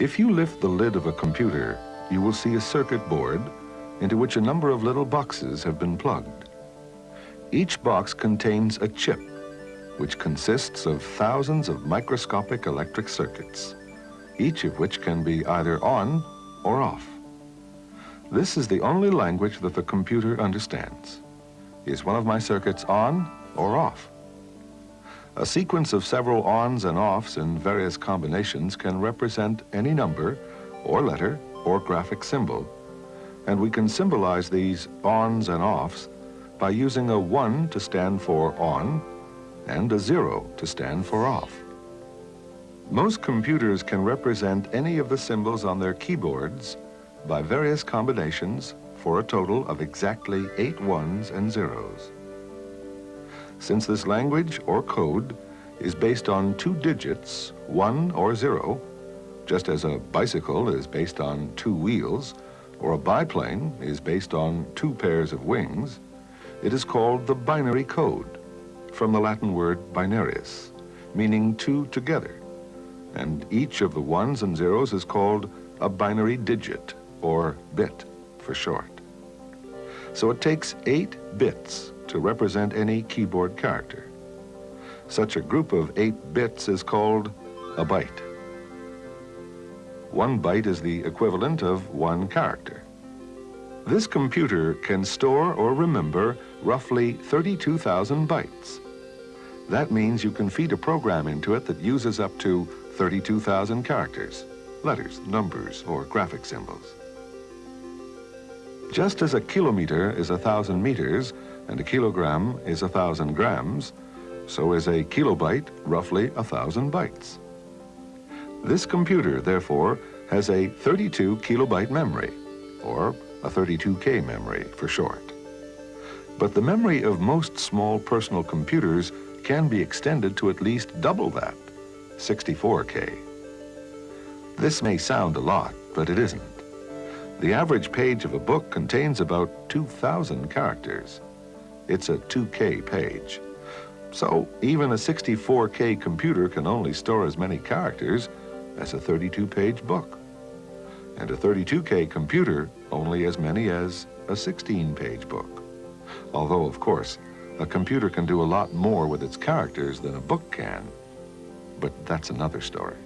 If you lift the lid of a computer, you will see a circuit board into which a number of little boxes have been plugged. Each box contains a chip, which consists of thousands of microscopic electric circuits, each of which can be either on or off. This is the only language that the computer understands. Is one of my circuits on or off? A sequence of several ons and offs in various combinations can represent any number or letter or graphic symbol, and we can symbolize these ons and offs by using a 1 to stand for on and a 0 to stand for off. Most computers can represent any of the symbols on their keyboards by various combinations for a total of exactly eight ones and zeros. Since this language or code is based on two digits, one or zero, just as a bicycle is based on two wheels, or a biplane is based on two pairs of wings, it is called the binary code, from the Latin word binarius, meaning two together. And each of the ones and zeros is called a binary digit, or bit for short. So it takes eight bits to represent any keyboard character. Such a group of eight bits is called a byte. One byte is the equivalent of one character. This computer can store or remember roughly 32,000 bytes. That means you can feed a program into it that uses up to 32,000 characters, letters, numbers, or graphic symbols. Just as a kilometer is a thousand meters and a kilogram is a thousand grams, so is a kilobyte roughly a thousand bytes. This computer, therefore, has a 32 kilobyte memory, or a 32K memory for short. But the memory of most small personal computers can be extended to at least double that, 64K. This may sound a lot, but it isn't. The average page of a book contains about 2,000 characters. It's a 2K page. So even a 64K computer can only store as many characters as a 32-page book. And a 32K computer only as many as a 16-page book. Although, of course, a computer can do a lot more with its characters than a book can. But that's another story.